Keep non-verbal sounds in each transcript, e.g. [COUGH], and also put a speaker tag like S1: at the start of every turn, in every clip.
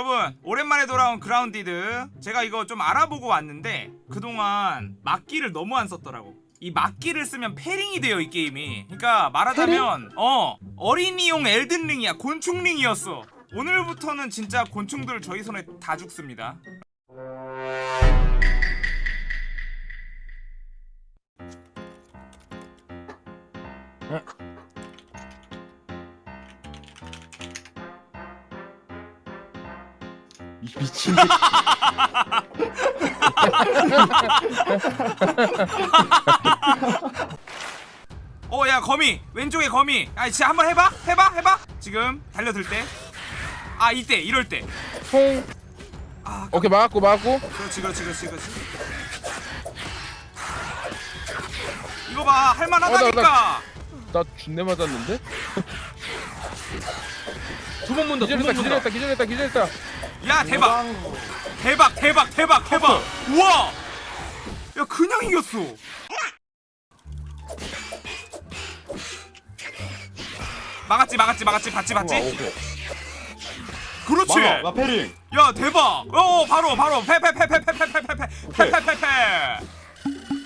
S1: 여러분 오랜만에 돌아온 그라운디드. 제가 이거 좀 알아보고 왔는데 그동안 막기를 너무 안 썼더라고. 이 막기를 쓰면 패링이 돼요 이 게임이. 그러니까 말하자면 어 어린이용 엘든링이야. 곤충링이었어. 오늘부터는 진짜 곤충들 저희 손에 다 죽습니다.
S2: 이 미친 새끼. [LAUGHS]
S1: 어야 거미. 왼쪽에 거미. 아 진짜 한번 해봐? 해봐? 해봐? 지금 달려들 때아 이때 이럴 때.
S3: 통
S1: 아,
S3: 오케이 막았고 막았고.
S1: 그렇지 그렇지 그렇지 그렇지. 이거 봐 할만하다니까.
S3: 나 준내 맞았는데?
S2: 두 번 문다.
S3: 기절했다. 기절했다 기절했다 기절했다
S1: 야 대박 대박 대박 대박 대박 우와 야 그냥 이겼어 막았지 막았지 막았지 봤지 봤지 그렇지
S2: 막아. 나 패링.
S1: 야 대박 어 바로 바로 패패패패패패패패패패패패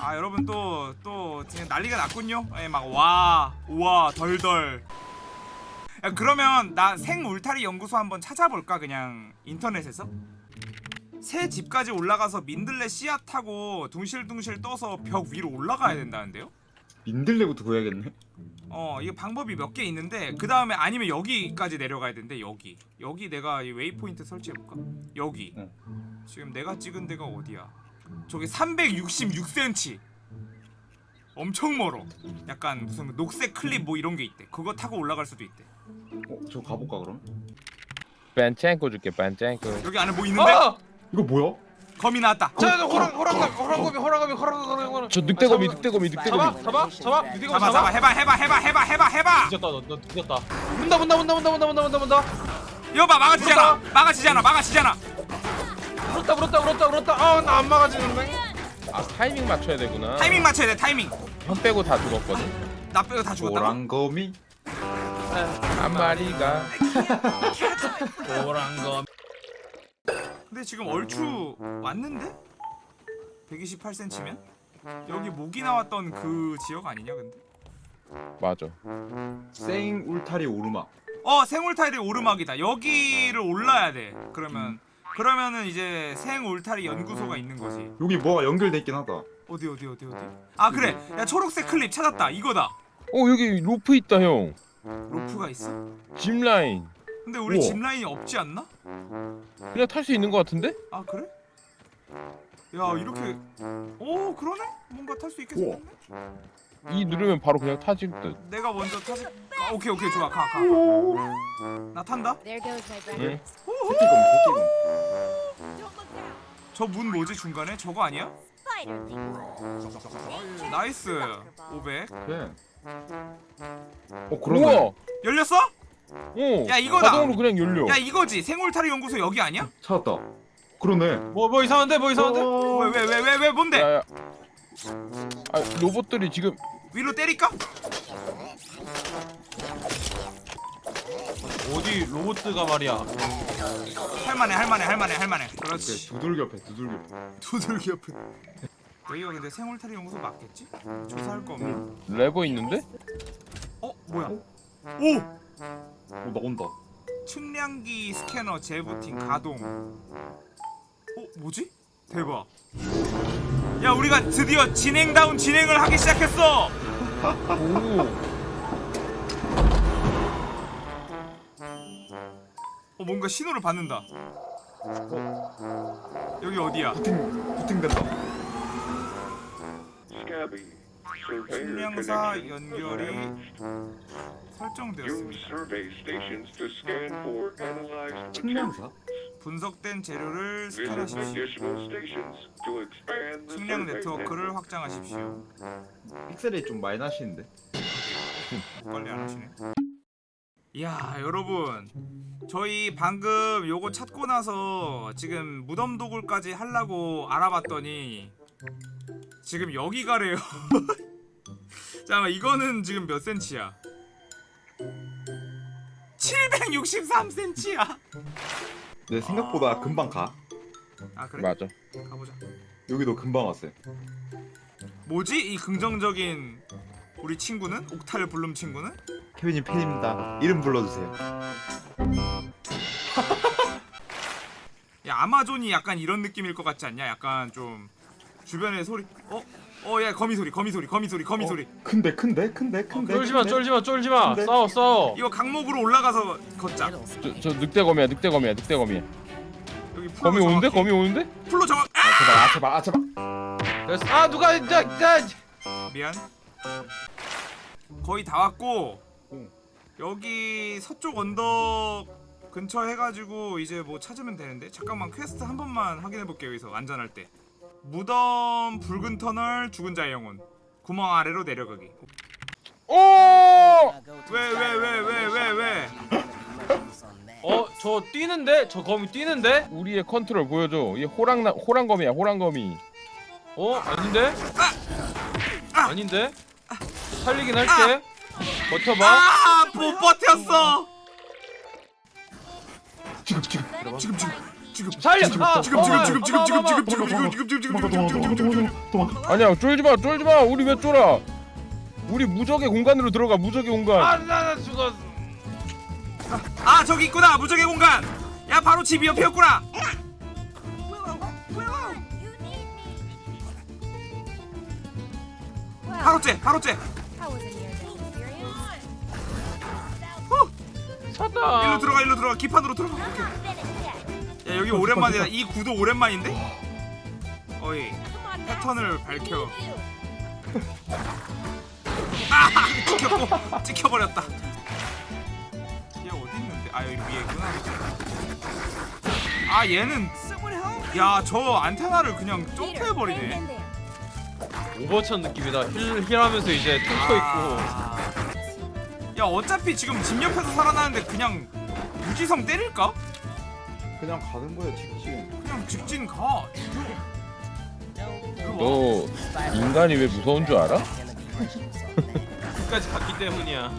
S1: 아 여러분 또또 지금 난리가 났군요 예막와 우와 덜덜 야 그러면 나 생 울타리 연구소 한번 찾아볼까 그냥 인터넷에서 새 집까지 올라가서 민들레 씨앗 타고 둥실둥실 떠서 벽 위로 올라가야 된다는데요
S2: 민들레부터 구해야겠네.
S1: 어 이거 방법이 몇 개 있는데 그 다음에 아니면 여기까지 내려가야 되는데 여기 여기 내가 이 waypoint 설치해볼까? 여기
S2: 어.
S1: 지금 내가 찍은 데가 어디야? 저기 366cm 엄청 멀어 약간 무슨 녹색 클립 뭐 이런 게 있대 그거 타고 올라갈 수도 있대
S2: 어, 저 가볼까 그럼?
S3: 반짱코 줄게 반짱코
S1: 여기 안에 뭐 있는데?
S4: 아!
S2: 이거 뭐야?
S1: 거미 나왔다
S4: 자, 저 호랑 호랑거미 호랑 거미 호랑 거미 호랑 거미 호랑거미.
S3: 저 늑대거미
S4: 아,
S3: 늑대거미 늑대거미
S4: 잡아 잡아 늑대거미
S1: 잡아 잡아 해봐 해봐 해봐 해봐 해봐 해봐
S4: 뒤졌다 너, 너 뒤졌다. 문다 문다 문다 문다 문다 문다 문다 문다.
S1: 이거 봐 막아지잖아 막아지잖아 막아지잖아
S4: 물었다 물었다 물었다 물었다. 아나 안 막아지는데.
S3: 아 타이밍 맞춰야 되구나
S1: 타이밍 맞춰야 돼 타이밍
S3: 형 빼고 다 죽었거든
S1: 나 빼고 다 죽었다고?
S2: 호랑 거미.
S3: 한 마리가
S4: 호랑거미.
S1: 근데 지금 얼추 왔는데? 128cm면? 여기 모기 나왔던 그 지역 아니냐 근데?
S3: 맞아
S2: 생 울타리 오르막.
S1: 어 생울타리 오르막이다 여기를 올라야 돼 그러면 그러면은 이제 생울타리 연구소가 있는 거지
S2: 여기 뭐가 연결돼 있긴 하다.
S1: 어디 어디 어디 어디 아 그래 야 초록색 클립 찾았다 이거다
S3: 어 여기 로프 있다 형
S1: 로프가 있어?
S3: 짚라인
S1: 근데 우리
S3: 우와.
S1: 짚라인이 없지 않나?
S3: 그냥 탈 수 있는 거 같은데?
S1: 아 그래? 야 이렇게 오 그러네? 뭔가 탈 수 있게
S2: 우와.
S1: 생겼네?
S3: 이 누르면 바로 그냥 타질 듯
S1: 내가 먼저 타지 아, 오케이 오케이 좋아 가가나 탄다
S5: There goes my
S3: 응?
S5: brother.
S2: 새끼검 새끼검.
S5: Don't look down.
S1: 저 문 뭐지 중간에? 저거 아니야? nice 500
S2: 네. 어 그러네.
S3: 우와
S1: 열렸어?
S3: 어
S1: 야, 이거다.
S3: 자동으로 그냥 열려
S1: 야 이거지 생울타리 연구소 여기 아니야?
S2: 찾았다. 그러네.
S4: 뭐 뭐 이상한데 뭐 이상한데?
S2: 어...
S1: 왜 왜 왜 왜 왜 뭔데?
S3: 야야 아 로봇들이 지금
S1: 위로 때릴까?
S4: 어디 로봇가 말이야.
S1: 할만해 할만해 할만해 할만해 그렇지
S2: 두들겨 옆에 두들겨.
S1: 두들기 옆에 여기가 근데 생울타리 연구소 맞겠지? 조사할 거 없나?
S3: 레버 있는데?
S1: 어 뭐야? 오!
S2: 어 나온다.
S1: 측량기 스캐너 재부팅 가동 어 뭐지? 대박 야 우리가 드디어 진행다운 진행을 하기 시작했어 오어 뭔가 신호를 받는다 어? 여기 어디야?
S2: 부팅 부팅된다.
S1: 측량사 연결이 설정되었습니다
S2: 측량사?
S1: 분석된 재료를 스캔하십시오 측량 네트워크를 확장하십시오
S2: 픽셀이 좀 많이 나시는데.
S1: 빨리 안 하시네. 야 여러분 저희 방금 요거 찾고 나서 지금 무덤 도굴까지 하려고 알아봤더니 지금 여기 가래요. [LAUGHS] 잠깐만 이거는 지금 몇 센치야? 763cm야.
S2: 내 생각보다 금방 가.
S1: 아 그래?
S3: 맞아.
S1: 가보자.
S2: 여기도 금방 왔어요.
S1: 뭐지 이 긍정적인 우리 친구는 옥탈 블룸 친구는?
S2: 케빈님 팬입니다. 이름 불러주세요. [LAUGHS]
S1: 야 아마존이 약간 이런 느낌일 것 같지 않냐? 약간 좀 주변에 소리 어? 어, 야 거미 소리, 거미 소리, 거미 소리, 거미
S2: 어,
S1: 소리.
S2: 큰데 큰데 큰데 큰데.
S4: 쫄지마
S2: 큰데?
S4: 쫄지마 쫄지마
S2: 근데?
S4: 싸워 싸워
S1: 이거 강목으로 올라가서 걷자.
S3: 저, 저 늑대 거미야 늑대 거미야 늑대 거미야.
S1: 여기 풀로
S3: 거미 오는데? 거미 오는데?
S1: 풀로 정확. 아!
S2: 아 제발 아 제발 아 제발.
S4: 됐어 아 누가 자, 자,
S1: 미안. 거의 다 왔고
S2: 응.
S1: 여기 서쪽 언덕 근처 해가지고 이제 뭐 찾으면 되는데 잠깐만 퀘스트 한 번만 확인해 볼게요 여기서 안전할 때 무덤 붉은 터널 죽은 자의 영혼 구멍 아래로 내려가기
S3: 오!
S1: 왜 왜 왜 왜 왜 왜 [LAUGHS]
S4: 어, 저 뛰는데? 저 거미 뛰는데?
S3: 우리의 컨트롤 보여줘. 이 호랑나 호랑거미야 호랑거미.
S4: 어? 아닌데?
S1: 아!
S4: 아닌데? 살리긴 할게. 버텨봐.
S1: 아! 못 버텼어
S2: 지금 지금.
S1: 지금 지금 지금
S4: 살려! 아,
S1: 지금
S4: 어,
S1: 지금
S4: 어,
S1: 지금 지금
S4: 어,
S1: 지금
S4: 어,
S1: 지금
S4: 어,
S1: 지금
S4: 어,
S1: 지금 지금 지금 지금 지금 지금 지금 지금.
S3: 아니야 쫄지 마 쫄지 마. 우리 왜 쫄아? 우리 무적의 공간으로 들어가 무적의 공간.
S4: 아, 나, 나 죽었어.
S1: 아 저기 있구나 무적의 공간 야 바로 집 옆이었구나 바로째 바로째?
S4: 찾다.
S1: 일로 들어가 일로 들어가 기판으로 들어가 오케이. 야 여기 오랜만이다 이 구도 오랜만인데 어이. 패턴을 밝혀 아 찍혔고 찍혀버렸다 얘 어디 있는데 아 여기 위에 있구나 아 얘는 야 저 안테나를 그냥
S5: there.
S4: 오버천 느낌이다. 힐, 힐하면서 이제 퉁쳐 있고.
S1: 아. 야 어차피 지금 집 옆에서 살아나는데 그냥 유지성 때릴까?
S2: 그냥 가는 거야 직진.
S1: 그냥 직진 가
S3: 너 인간이 왜 무서운 줄 알아?
S4: 끝까지 갔기 때문이야.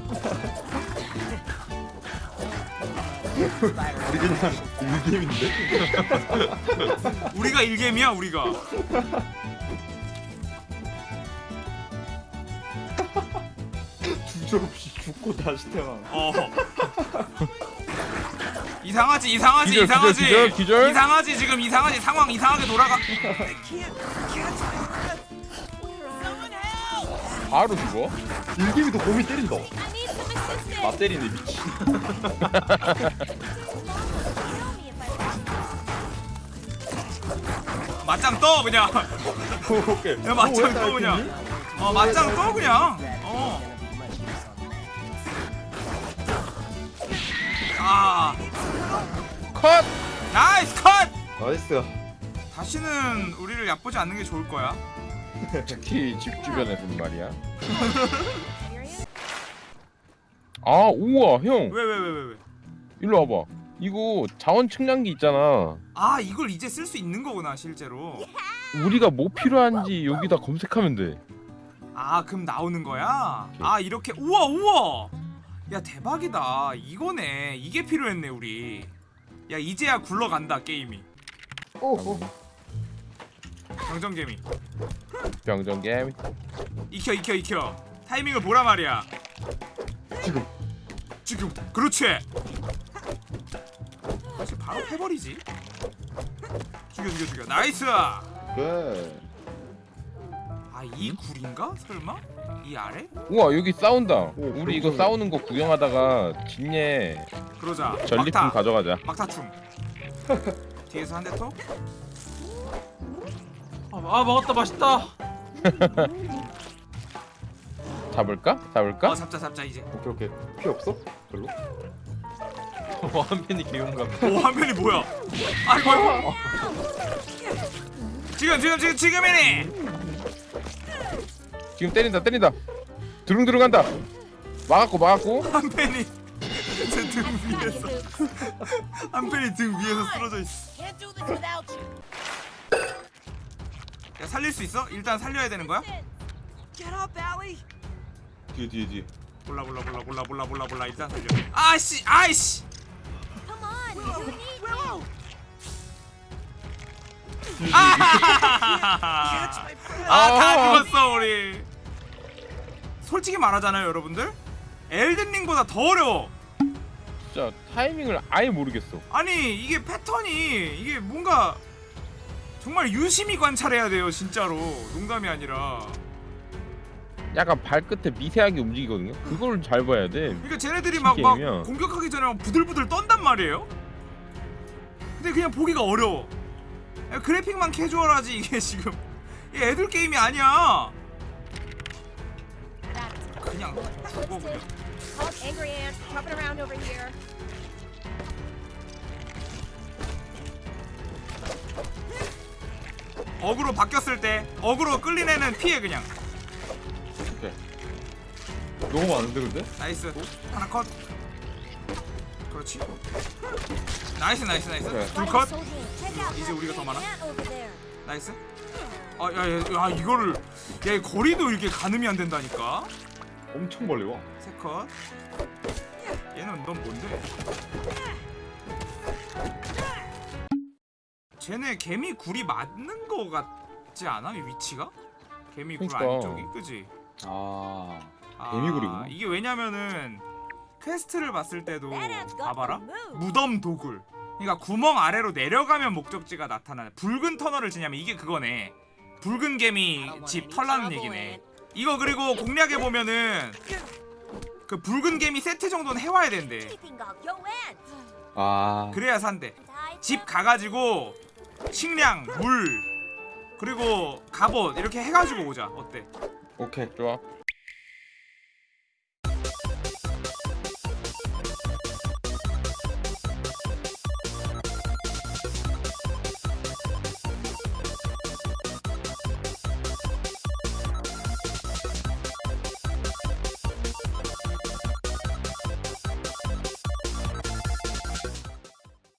S2: 우리 그냥 일게임인데.
S1: 우리가 일겜이야 우리가
S2: 주저없이 죽고 다시 태어나.
S1: 어 이상하지 이상하지
S3: 기절,
S1: 이상하지
S3: 기절, 기절, 기절.
S1: 이상하지 지금 이상하지 상황 이상하게 돌아가
S3: 바로 죽어.
S2: 일게임이도 곰이 때린다. 나 때리네 미친. [LAUGHS]
S1: 맞짱 떠 그냥
S2: 오케이.
S1: 야 맞짱 떠 그냥 어 맞짱 떠 그냥 어 아,
S3: 컷.
S1: nice 컷!
S2: nice.
S1: 다시는 우리를 얕보지 않는 게 좋을 거야. [LAUGHS]
S3: 특히 집 주변에서는 말이야. [LAUGHS] 아 우와
S1: 형왜왜 왜 왜 왜?
S3: 일로 와봐. 이거 자원 측량기 있잖아.
S1: 아 이걸 이제 쓸 수 있는 거구나 실제로.
S3: 우리가 뭐 필요한지 여기다 검색하면 돼.
S1: 아 그럼 나오는 거야? 아 이렇게 우와 우와. 야 대박이다. 이거네. 이게 필요했네 우리. 야 이제야 굴러간다 게임이.
S2: 오.
S1: 정정개미.
S3: 병정 게임.
S1: 익혀 익혀 익혀. 타이밍을 보라 말이야.
S2: 지금.
S1: 지금 그렇지. 사실 바로 패버리지. 죽여 죽여 죽여. 나이스.
S2: 네.
S1: 아이 굴인가? 설마? 이 아래?
S3: 우와 여기 싸운다.
S2: 오,
S3: 우리 이거
S2: 그렇구나.
S3: 싸우는 거 구경하다가 진예
S1: 그러자.
S3: 전리품
S1: 막타.
S3: 가져가자.
S1: 막타충. [LAUGHS] 뒤에서 한대 톡.
S4: 아, 아 먹었다 맛있다. [LAUGHS]
S3: 잡을까? 잡을까?
S1: 어 잡자 잡자 이제.
S2: 오케이 오케이. 피 없어? 별로? [LAUGHS]
S4: 완전히 개용감.
S1: 오 화면이 뭐야? 아이고. 지금 지금 지금 지금이니.
S3: 지금 때린다 때린다. 드릉 들어간다. 막았고 막았고.
S1: 한 팬이 [LAUGHS] 제등 위에서 [LAUGHS] 한 팬이 등 위에서 쓰러져 있어. 야 살릴 수 있어? 일단 살려야 되는 거야?
S2: 뒤에 뒤에 뒤에.
S1: 몰라 몰라 몰라 몰라 몰라 몰라 몰라 일단 살려. 아씨 아이씨.
S5: Come on. [LAUGHS]
S1: 아다 죽었어 우리 솔직히 말하잖아요 여러분들 엘든링보다 더 어려워
S3: 진짜 타이밍을 아예 모르겠어.
S1: 아니 이게 패턴이 이게 뭔가 정말 유심히 관찰해야 돼요 진짜로 농담이 아니라
S3: 약간 발끝에 미세하게 움직이거든요. 그걸 잘 봐야 돼.
S1: 그러니까 쟤네들이 막, 막. 공격하기 전에 막 부들부들 떤단 말이에요 근데 그냥 보기가 어려워 야, 그래픽만 캐주얼하지 이게 지금 이게 애들 게임이 아니야 그냥 죽어 그냥
S5: Called angry ants. Jumping around over here.
S1: 어그로 바뀌었을 때 어그로 끌린 애는 피해 그냥.
S2: 오케이. 너무 많은데 근데?
S1: nice. 하나 컷. 그렇지. nice nice nice.
S2: 오케이.
S1: 둘 컷. 이제 우리가 더 많아? nice. 아야야 야, 이거를 야 거리도 이렇게 가늠이 안 된다니까
S2: 엄청 멀리 와.
S1: 세컷 얘는 넌 뭔데 쟤네 개미 굴이 맞는 거 같지 않아 이 위치가 개미 굴
S3: 그러니까.
S1: 안쪽이 그지
S2: 아.
S1: 아,
S2: 개미굴이구나.
S1: 이게 왜냐면은 quest를 봤을 때도 봐봐라. 무덤 도굴 그러니까 구멍 아래로 내려가면 목적지가 나타나는 붉은 터널을 지나면 이게 그거네 붉은 개미 집 털라는 얘기네 이거 그리고 공략에 보면은 그 붉은 개미 세트 정도는 해와야 된대.
S2: 아.
S1: 그래야 산대 집 가가지고 식량 물 그리고 갑옷 이렇게 해가지고 오자 어때
S2: 오케이.
S3: 좋아.